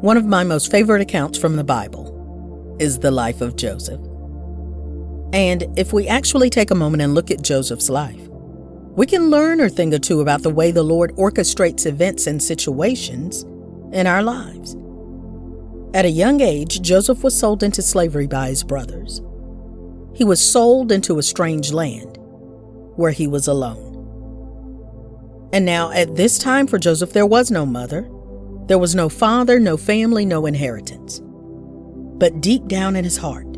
One of my most favorite accounts from the Bible is the life of Joseph. And if we actually take a moment and look at Joseph's life, we can learn a thing or two about the way the Lord orchestrates events and situations in our lives. At a young age, Joseph was sold into slavery by his brothers. He was sold into a strange land where he was alone. And now, at this time for Joseph, there was no mother, there was no father, no family, no inheritance. But deep down in his heart,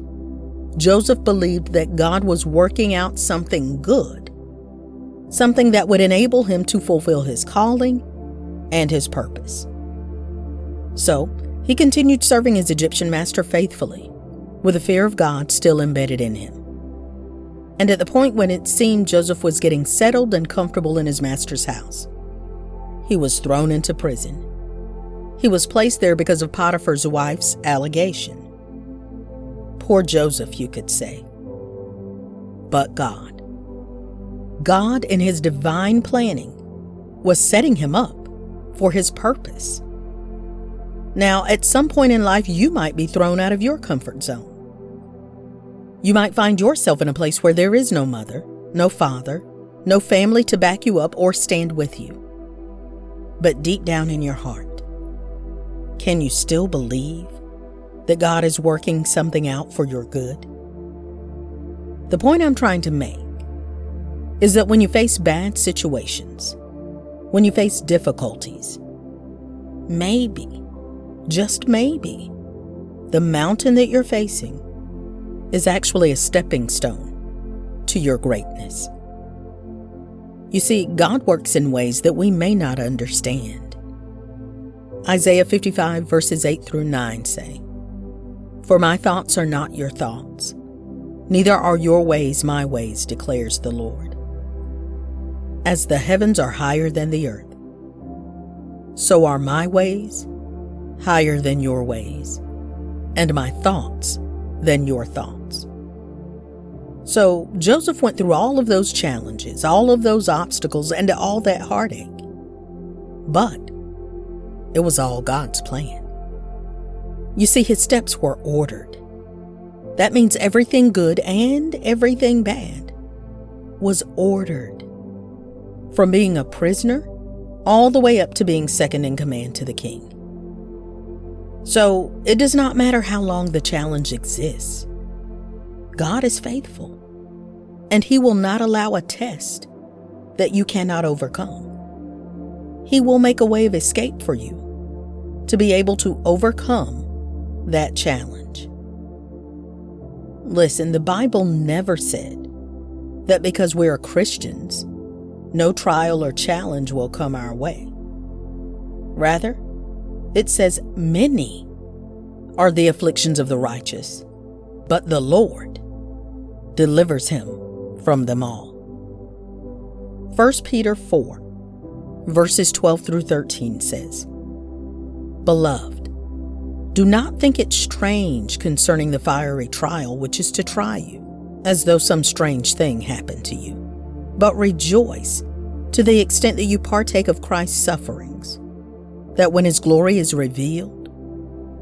Joseph believed that God was working out something good, something that would enable him to fulfill his calling and his purpose. So, he continued serving his Egyptian master faithfully, with the fear of God still embedded in him. And at the point when it seemed Joseph was getting settled and comfortable in his master's house, he was thrown into prison. He was placed there because of Potiphar's wife's allegation. Poor Joseph, you could say. But God. God, in his divine planning, was setting him up for his purpose. Now, at some point in life, you might be thrown out of your comfort zone. You might find yourself in a place where there is no mother, no father, no family to back you up or stand with you. But deep down in your heart, can you still believe that God is working something out for your good? The point I'm trying to make is that when you face bad situations, when you face difficulties, maybe just maybe, the mountain that you're facing is actually a stepping stone to your greatness. You see, God works in ways that we may not understand. Isaiah 55, verses 8 through 9 say, For my thoughts are not your thoughts, neither are your ways my ways, declares the Lord. As the heavens are higher than the earth, so are my ways higher than your ways, and my thoughts than your thoughts. So Joseph went through all of those challenges, all of those obstacles, and all that heartache. But it was all God's plan. You see, his steps were ordered. That means everything good and everything bad was ordered. From being a prisoner all the way up to being second in command to the king. So it does not matter how long the challenge exists. God is faithful, and He will not allow a test that you cannot overcome. He will make a way of escape for you to be able to overcome that challenge. Listen, the Bible never said that because we are Christians, no trial or challenge will come our way. Rather, it says, Many are the afflictions of the righteous, but the Lord delivers him from them all. 1 Peter 4, verses 12 through 13 says, Beloved, do not think it strange concerning the fiery trial which is to try you, as though some strange thing happened to you, but rejoice to the extent that you partake of Christ's sufferings that when his glory is revealed,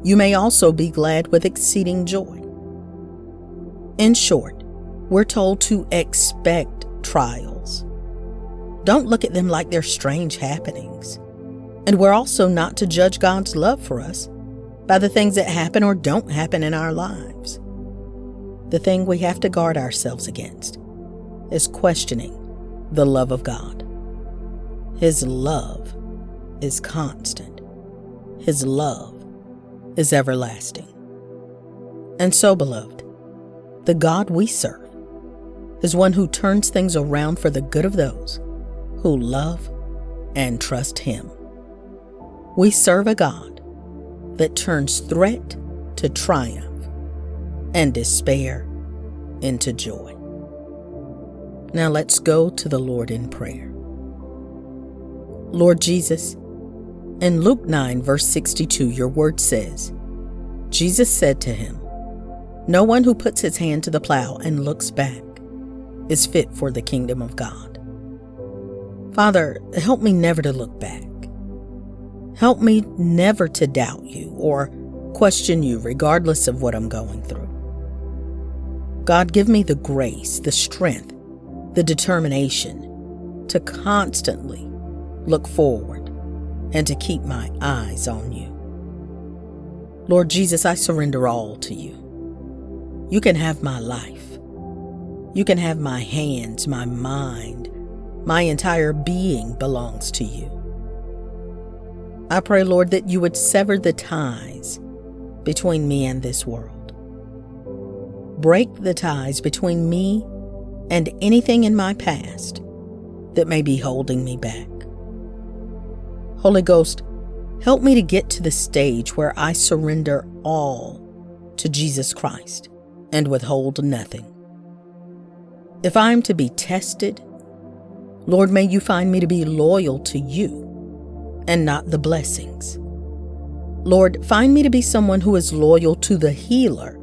you may also be glad with exceeding joy. In short, we're told to expect trials. Don't look at them like they're strange happenings. And we're also not to judge God's love for us by the things that happen or don't happen in our lives. The thing we have to guard ourselves against is questioning the love of God. His love is constant, His love is everlasting. And so, beloved, the God we serve is one who turns things around for the good of those who love and trust Him. We serve a God that turns threat to triumph and despair into joy. Now let's go to the Lord in prayer. Lord Jesus, in Luke 9, verse 62, your word says, Jesus said to him, No one who puts his hand to the plow and looks back is fit for the kingdom of God. Father, help me never to look back. Help me never to doubt you or question you, regardless of what I'm going through. God, give me the grace, the strength, the determination to constantly look forward and to keep my eyes on you. Lord Jesus, I surrender all to you. You can have my life. You can have my hands, my mind, my entire being belongs to you. I pray, Lord, that you would sever the ties between me and this world. Break the ties between me and anything in my past that may be holding me back. Holy Ghost, help me to get to the stage where I surrender all to Jesus Christ and withhold nothing. If I am to be tested, Lord, may you find me to be loyal to you and not the blessings. Lord, find me to be someone who is loyal to the healer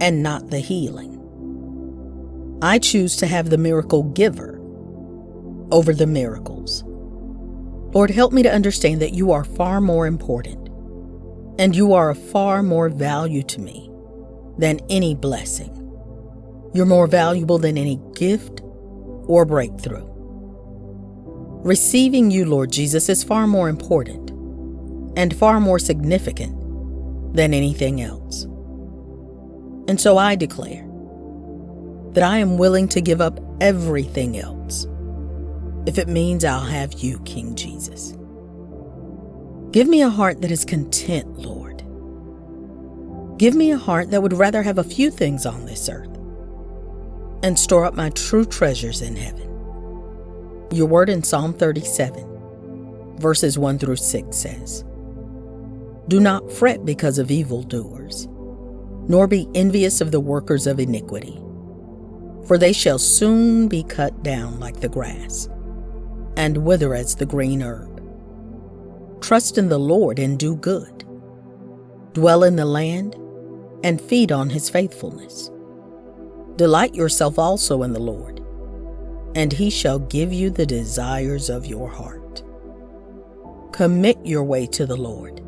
and not the healing. I choose to have the miracle giver over the miracles. Lord, help me to understand that you are far more important and you are of far more value to me than any blessing. You're more valuable than any gift or breakthrough. Receiving you, Lord Jesus, is far more important and far more significant than anything else. And so I declare that I am willing to give up everything else if it means I'll have you, King Jesus. Give me a heart that is content, Lord. Give me a heart that would rather have a few things on this earth and store up my true treasures in heaven. Your word in Psalm 37, verses 1 through 6 says, Do not fret because of evildoers, nor be envious of the workers of iniquity, for they shall soon be cut down like the grass, and wither as the green herb. Trust in the Lord and do good. Dwell in the land and feed on his faithfulness. Delight yourself also in the Lord, and he shall give you the desires of your heart. Commit your way to the Lord.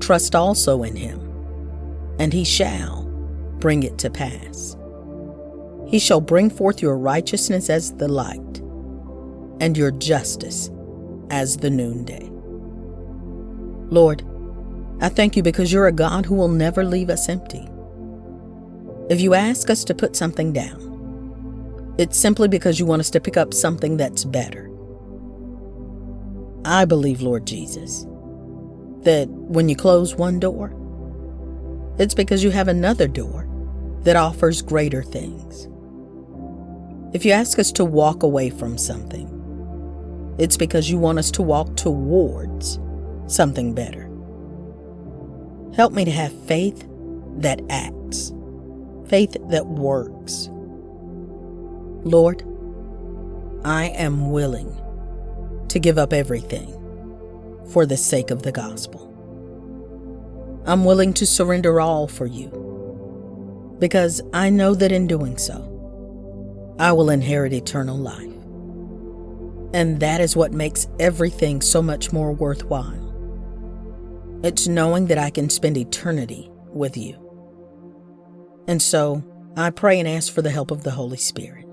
Trust also in him, and he shall bring it to pass. He shall bring forth your righteousness as the light, and your justice as the noonday. Lord, I thank you because you're a God who will never leave us empty. If you ask us to put something down, it's simply because you want us to pick up something that's better. I believe, Lord Jesus, that when you close one door, it's because you have another door that offers greater things. If you ask us to walk away from something, it's because you want us to walk towards something better. Help me to have faith that acts faith that works. Lord, I am willing to give up everything for the sake of the gospel. I'm willing to surrender all for you because I know that in doing so, I will inherit eternal life. And that is what makes everything so much more worthwhile. It's knowing that I can spend eternity with you. And so I pray and ask for the help of the Holy Spirit.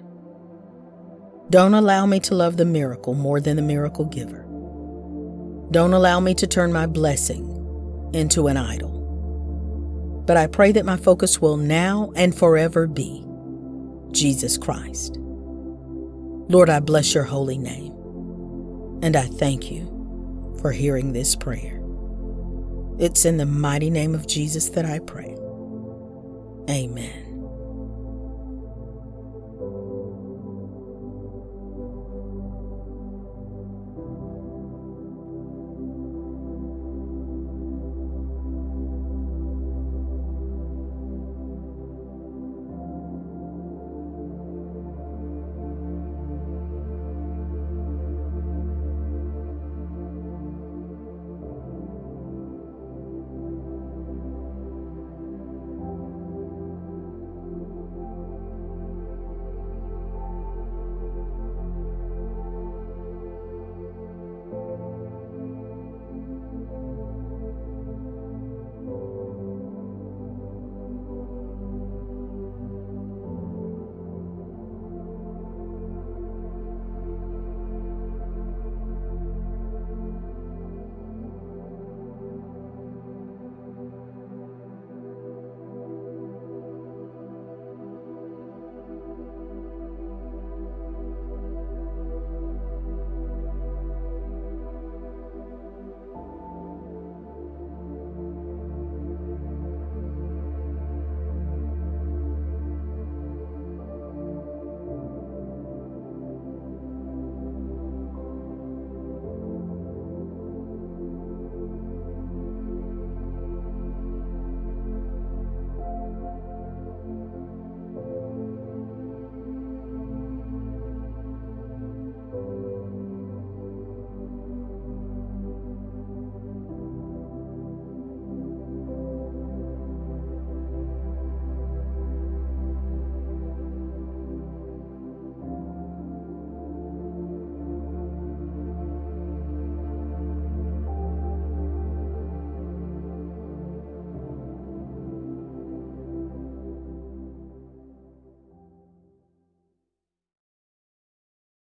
Don't allow me to love the miracle more than the miracle giver. Don't allow me to turn my blessing into an idol. But I pray that my focus will now and forever be Jesus Christ. Lord, I bless your holy name. And I thank you for hearing this prayer. It's in the mighty name of Jesus that I pray. Amen.